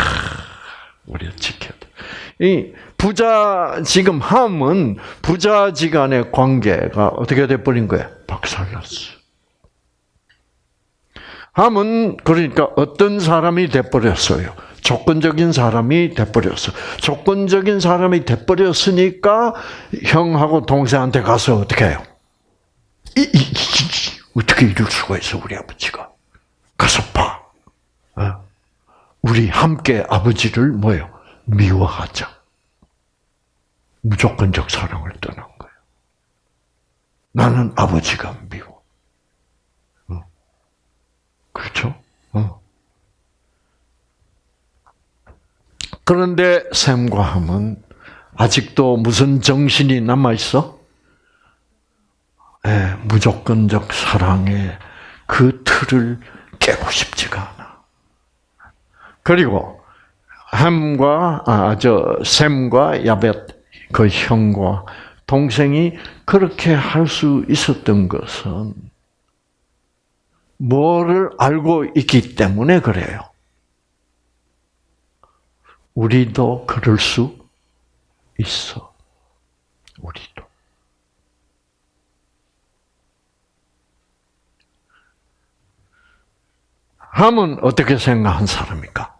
우리가 지켜야 돼. 이 부자 지금 함은 부자지간의 관계가 어떻게 돼 버린 거예요? 박살났어. 함은 그러니까 어떤 사람이 돼 버렸어요? 조건적인 사람이 돼버렸어. 조건적인 사람이 돼버렸으니까 형하고 동생한테 가서 어떻게 해요? 이, 이, 이, 어떻게 이럴 수가 있어 우리 아버지가? 가서 봐. 어? 우리 함께 아버지를 뭐요? 미워하자. 무조건적 사랑을 떠난 거예요. 나는 아버지가 미워. 어? 그렇죠? 어. 그런데 샘과 함은 아직도 무슨 정신이 남아 있어? 네, 무조건적 사랑의 그 틀을 깨고 싶지가 않아. 그리고 함과 아저 샘과 야벳 그 형과 동생이 그렇게 할 수 있었던 것은 뭐를 알고 있기 때문에 그래요. 우리도 그럴 수 있어. 우리도. 함은 어떻게 생각한 사람입니까?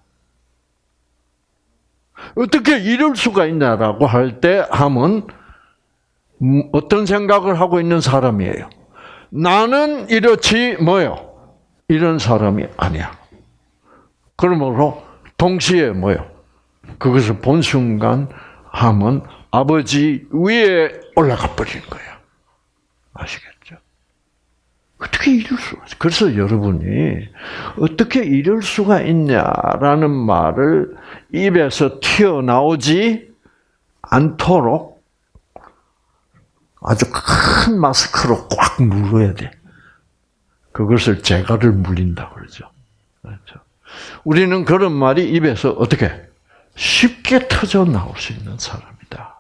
어떻게 이럴 수가 있냐라고 할 때 함은 어떤 생각을 하고 있는 사람이에요? 나는 이렇지 뭐요? 이런 사람이 아니야. 그러므로 동시에 뭐요? 그것을 본 순간 함은 아버지 위에 올라가 버리는 거야. 아시겠죠? 어떻게 이럴 수가 있어? 그래서 여러분이 어떻게 이럴 수가 있냐라는 말을 입에서 튀어나오지 않도록 아주 큰 마스크로 꽉 물어야 돼. 그것을 재갈을 물린다 그러죠. 그렇죠. 우리는 그런 말이 입에서 어떻게 쉽게 터져 나올 수 있는 사람이다.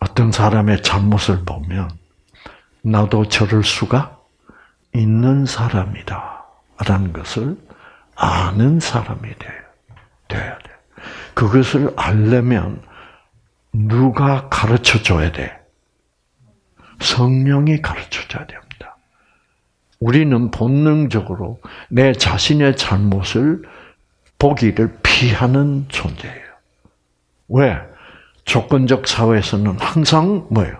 어떤 사람의 잘못을 보면 나도 저럴 수가 있는 사람이다. 라는 것을 아는 사람이. 돼야 돼. 그것을 알려면 누가 가르쳐 줘야 돼? 성령이 가르쳐 줘야 됩니다. 우리는 본능적으로 내 자신의 잘못을 보기를 피하는 존재예요. 왜? 조건적 사회에서는 항상 뭐예요?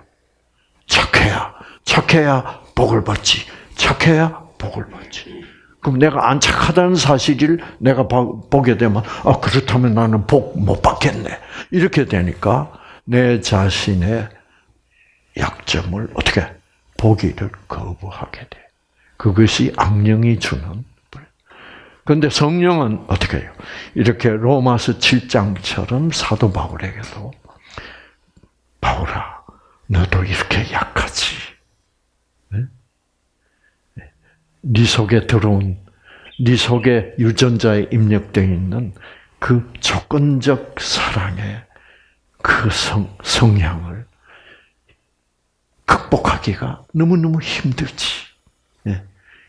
착해야, 착해야 복을 받지. 착해야 복을 받지. 그럼 내가 안 착하다는 사실을 내가 보게 되면, 아, 그렇다면 나는 복 못 받겠네. 이렇게 되니까 내 자신의 약점을 어떻게 보기를 거부하게 돼. 그것이 악령이 주는 그런데 성령은 어떻게 해요? 이렇게 로마서 7장처럼 사도 바울에게도 바울아, 너도 이렇게 약하지. 네? 네 속에 들어온, 네 속에 유전자에 입력되어 있는 그 조건적 사랑의 그 성, 성향을 극복하기가 너무너무 힘들지.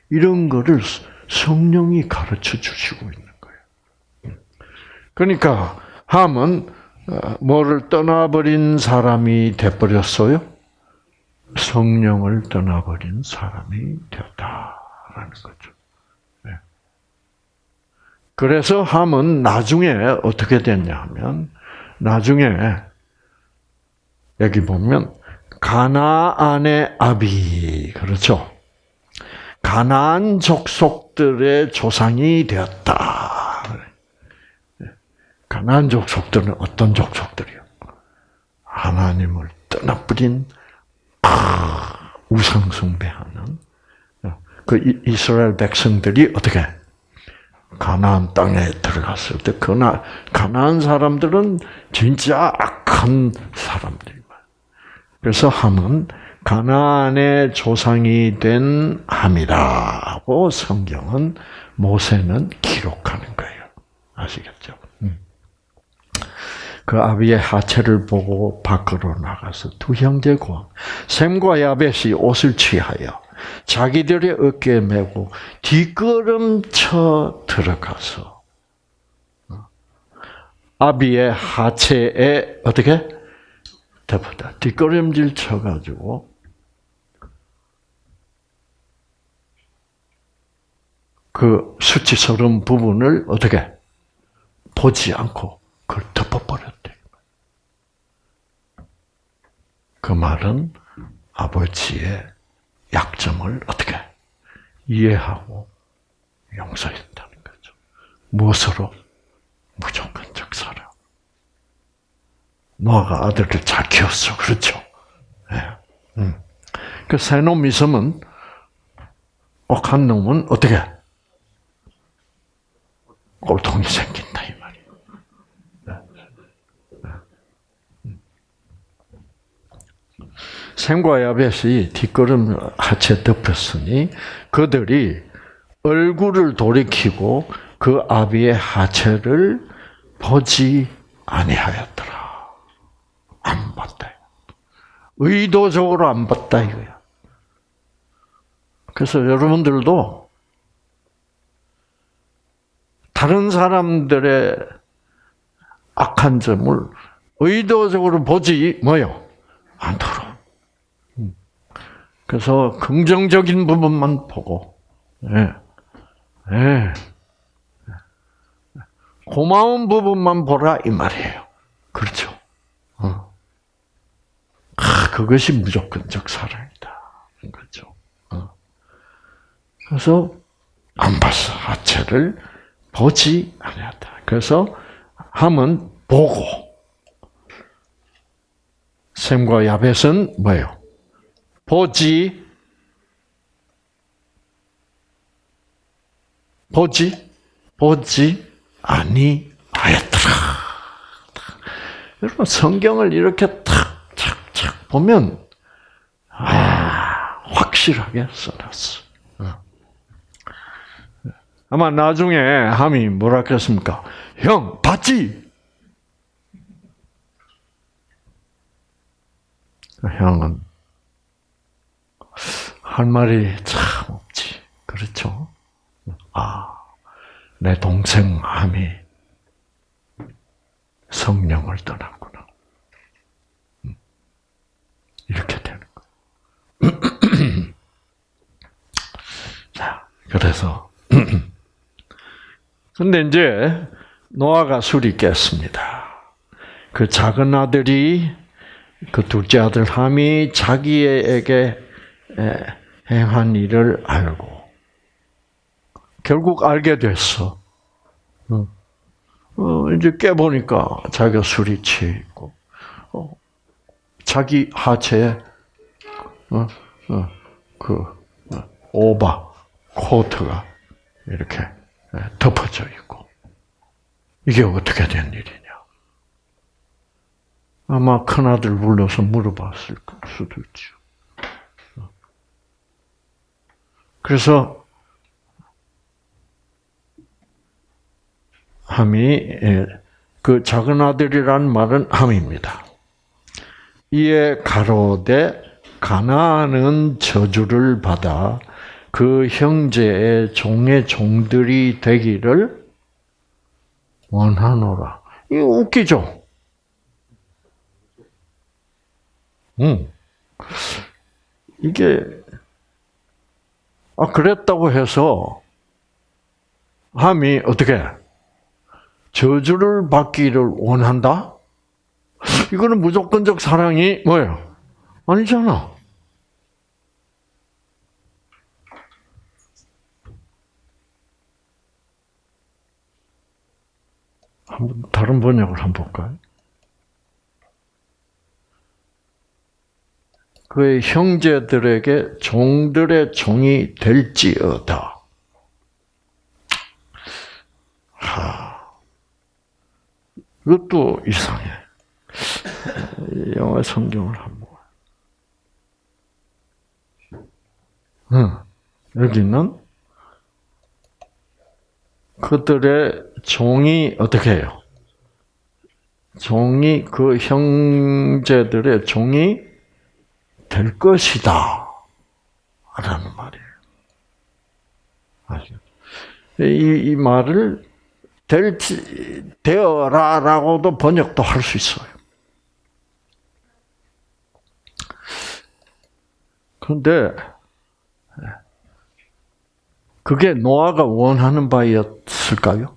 네. 이런 거를 성령이 가르쳐 주시고 있는 거예요. 그러니까 함은 어, 뭐를 떠나버린 사람이 돼버렸어요? 성령을 떠나버린 사람이 되었다라는 거죠. 네. 그래서 함은 나중에 어떻게 됐냐면 나중에 여기 보면 가나안의 아비 그렇죠. 가나안 족속들의 조상이 되었다. 가나안 족속들은 어떤 족속들이요? 하나님을 떠나버린 우상 숭배하는 그 이스라엘 백성들이 어떻게 가나안 땅에 들어갔을 때 그나 가나안 사람들은 진짜 악한 사람들이만. 그래서 함은 가나안의 조상이 된 함이라고 성경은 모세는 기록하는 거예요. 아시겠죠? 음. 그 아비의 하체를 보고 밖으로 나가서 두 형제고 샘과 야벳이 옷을 취하여 자기들의 어깨에 메고 뒷걸음쳐 들어가서 어, 아비의 하체에 어떻게 덮었다 뒷걸음질 쳐가지고 그 수치스러운 부분을 어떻게 보지 않고 그걸 덮어버렸대. 그 말은 아버지의 약점을 어떻게 이해하고 용서했다는 거죠. 무엇으로? 무조건적 사랑. 노아가 아들을 잘 키웠어. 그렇죠? 네. 음. 그 새놈 있으면 억한 놈은 어떻게? 꼴통이 생긴다 이 말이에요. 샘과 야벳이 뒷걸음 하체 덮였으니 그들이 얼굴을 돌이키고 그 아비의 하체를 보지 아니하였더라. 안 봤다. 의도적으로 안 봤다 이거야. 그래서 여러분들도 다른 사람들의 악한 점을 의도적으로 보지 뭐요 않도록. 음. 그래서 긍정적인 부분만 보고, 예, 예, 고마운 부분만 보라 이 말이에요. 그렇죠. 어. 아, 그것이 무조건적 사랑이다. 그렇죠. 어. 그래서 안 봤어 하체를 보지 아니었다. 그래서 함은 보고 샘과 야벳은 뭐예요? 보지 보지 보지 아니하였더라. 여러분 성경을 이렇게 탁탁탁 보면 아 확실하게 써놨어. 어. 아마 나중에 함이 뭐라 그랬습니까? 형 봤지? 형은 할 말이 참 없지. 그렇죠? 아, 내 동생 함이 성령을 떠났구나. 음. 이렇게 되는 거예요. 자, 그래서 근데 이제 노아가 술이 깼습니다. 그 작은 아들이 그 둘째 아들 함이 자기에게 행한 일을 알고 결국 알게 됐어. 어, 어 이제 깨보니까 자기가 술이 취해 있고, 어, 자기 하체에, 어, 어, 그, 어, 오바, 코트가 이렇게 덮어져 있고. 이게 어떻게 된 일이냐. 아마 큰아들 불러서 물어봤을 수도 있죠. 그래서 함이 예, 그 작은 아들이란 말은 함입니다. 이에 가로되 가나안은 저주를 받아 그 형제의 종의 종들이 되기를 원하노라. 이거 웃기죠? 응. 이게 아 그랬다고 해서 함이 어떻게 저주를 받기를 원한다? 이거는 무조건적 사랑이 뭐예요? 아니잖아. 한번 다른 번역을 한번 볼까요? 그의 형제들에게 종들의 종이 될지어다. 하, 이것도 이상해. 영어 성경을 한번. 응. 여기는 그들의 종이 어떻게 해요? 종이 그 형제들의 종이 될 것이다. 라는 말이에요. 아시죠? 이, 이 말을 될지, 되어라 라고도 번역도 할 수 있어요. 그런데, 그게 노아가 원하는 바였을까요?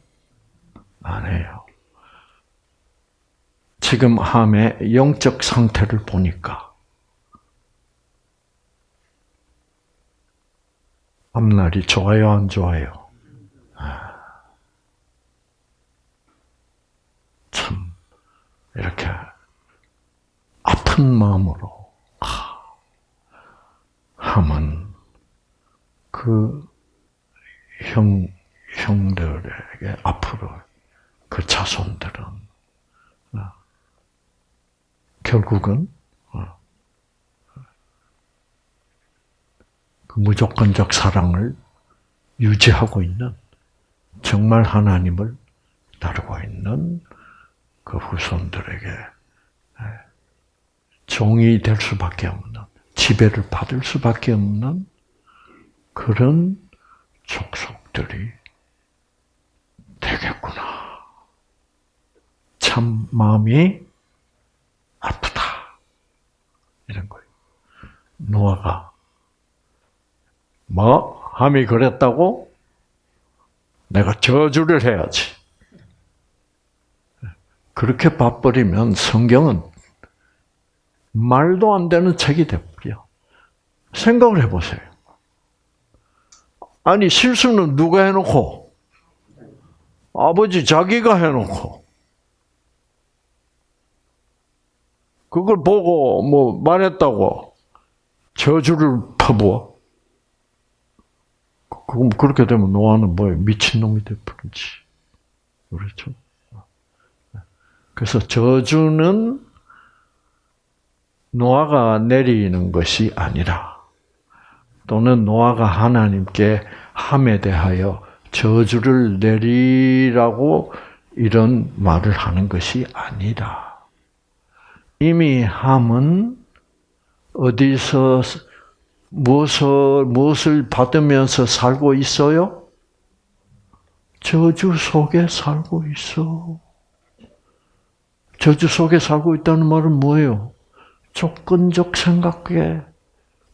아니에요. 지금 함의 영적 상태를 보니까 앞날이 좋아요, 안 좋아요? 아. 참, 이렇게 아픈 마음으로, 하면 그 형, 형들에게 앞으로 그 자손들은, 어, 결국은 그 무조건적 사랑을 유지하고 있는 정말 하나님을 다루고 있는 그 후손들에게 예, 종이 될 수밖에 없는 지배를 받을 수밖에 없는 그런 족속들이 되겠구나. 참 마음이 아프다. 이런 거예요. 노아가 뭐 함이 그랬다고? 내가 저주를 해야지. 그렇게 봐버리면 성경은 말도 안 되는 책이 돼버려. 생각을 해보세요. 아니 실수는 누가 해놓고 아버지 자기가 해놓고 그걸 보고 뭐 말했다고 저주를 퍼부어. 그럼 그렇게 되면 노아는 뭐예요? 미친 놈이 돼버리지. 그렇죠? 그래서 저주는 노아가 내리는 것이 아니라 또는 노아가 하나님께 함에 대하여 저주를 내리라고 이런 말을 하는 것이 아니라 이미 함은 어디서 무엇을 무엇을 받으면서 살고 있어요? 저주 속에 살고 있어. 저주 속에 살고 있다는 말은 뭐예요? 조건적 생각에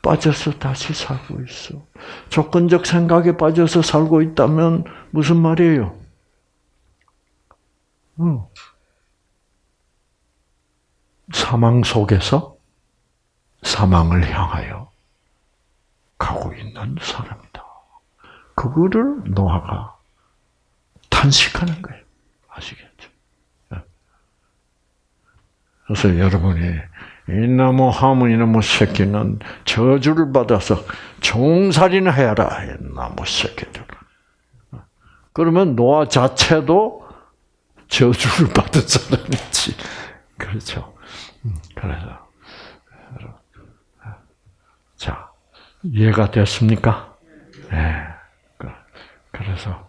빠져서 다시 살고 있어. 조건적 생각에 빠져서 살고 있다면 무슨 말이에요? 응. 사망 속에서 사망을 향하여 가고 있는 사람이다. 그거를 노아가 탄식하는 거예요. 아시겠죠? 예. 그래서 여러분이 이나무 하무 이나무 새끼는 저주를 받아서 종살이나 해라 이나무 새끼들. 그러면 노아 자체도 저주를 받은 사람이지. 그렇죠. 음, 그래서 자 이해가 됐습니까? 네. 그래서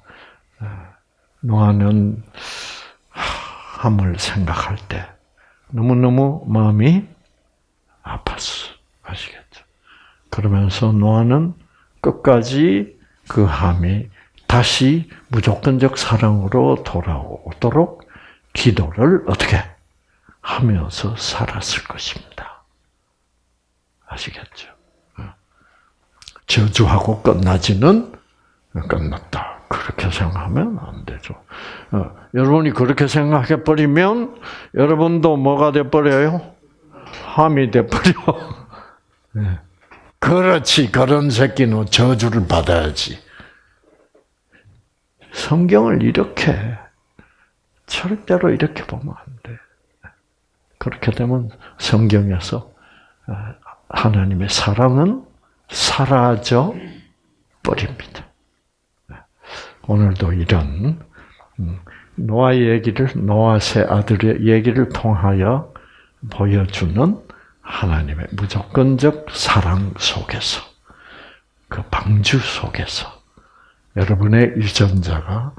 노아는 함을 생각할 때 너무너무 마음이 아팠어. 아시겠죠? 그러면서 노아는 끝까지 그 함이 다시 무조건적 사랑으로 돌아오도록 기도를 어떻게 하면서 살았을 것입니다. 아시겠죠? 저주하고 끝나지는 끝났다. 그렇게 생각하면 안 되죠. 어, 여러분이 그렇게 생각해 버리면 여러분도 뭐가 돼 버려요? 함이 돼 버려. 네. 그렇지. 그런 새끼는 저주를 받아야지. 성경을 이렇게 절대로 이렇게 보면 안 돼. 그렇게 되면 성경에서 어, 하나님의 사랑은 사라져 버립니다. 오늘도 이런 음, 노아 얘기를 노아 세 아들의 얘기를 통하여 보여주는 하나님의 무조건적 사랑 속에서 그 방주 속에서 여러분의 유전자가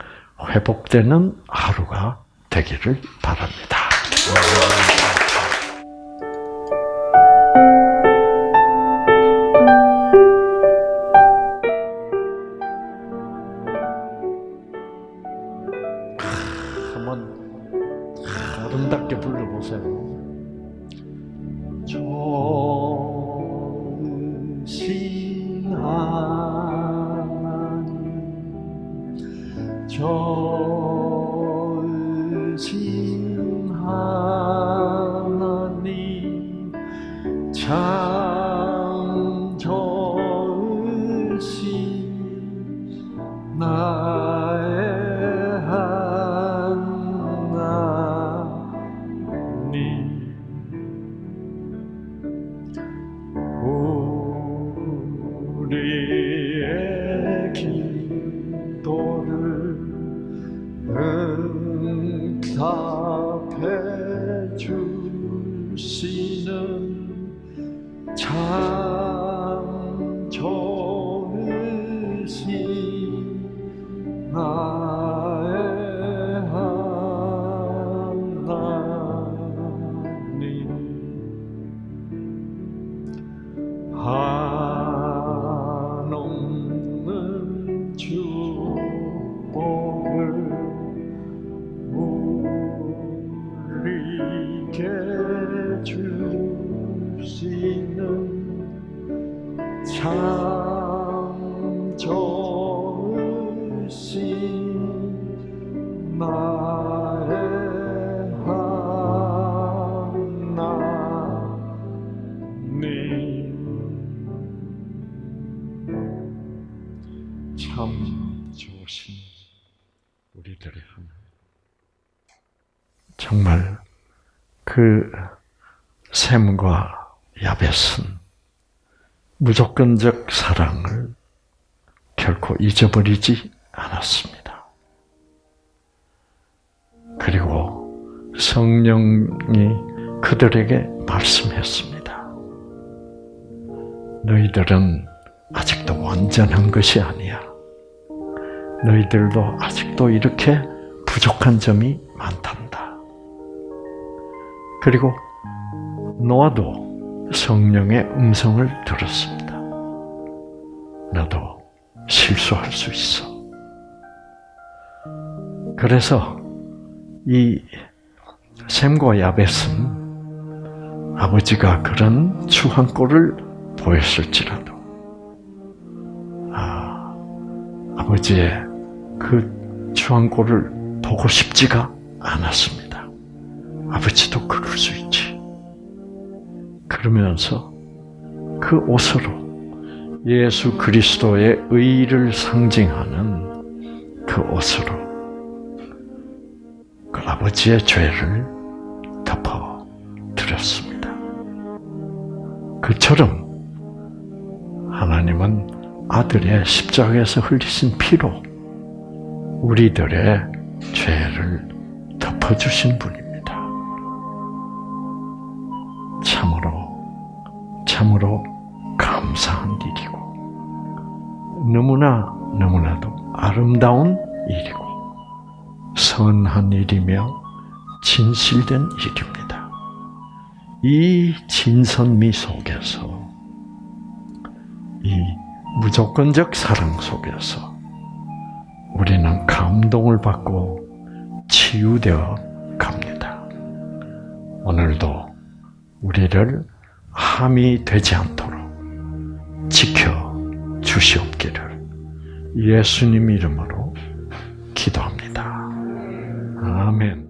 회복되는 하루가 되기를 바랍니다. 무조건적 사랑을 결코 잊어버리지 않았습니다. 그리고 성령이 그들에게 말씀했습니다. 너희들은 아직도 완전한 것이 아니야. 너희들도 아직도 이렇게 부족한 점이 많단다. 그리고 노아도 성령의 음성을 들었습니다. 너도 실수할 수 있어. 그래서 이 샘과 야벳은 아버지가 그런 추한 꼴을 보였을지라도 아, 아버지의 그 추한 꼴을 보고 싶지가 않았습니다. 아버지도 그럴 수 있지. 그러면서 그 옷으로 예수 그리스도의 의를 상징하는 그 옷으로 그 아버지의 죄를 덮어 드렸습니다. 그처럼 하나님은 아들의 십자가에서 흘리신 피로 우리들의 죄를 덮어주신 분입니다. 참으로, 참으로 감사한 일이고, 너무나, 너무나도 아름다운 일이고, 선한 일이며, 진실된 일입니다. 이 진선미 속에서, 이 무조건적 사랑 속에서, 우리는 감동을 받고 치유되어 갑니다. 오늘도 우리를 함이 되지 않도록 지켜 주시옵기를 예수님 이름으로 기도합니다. 아멘.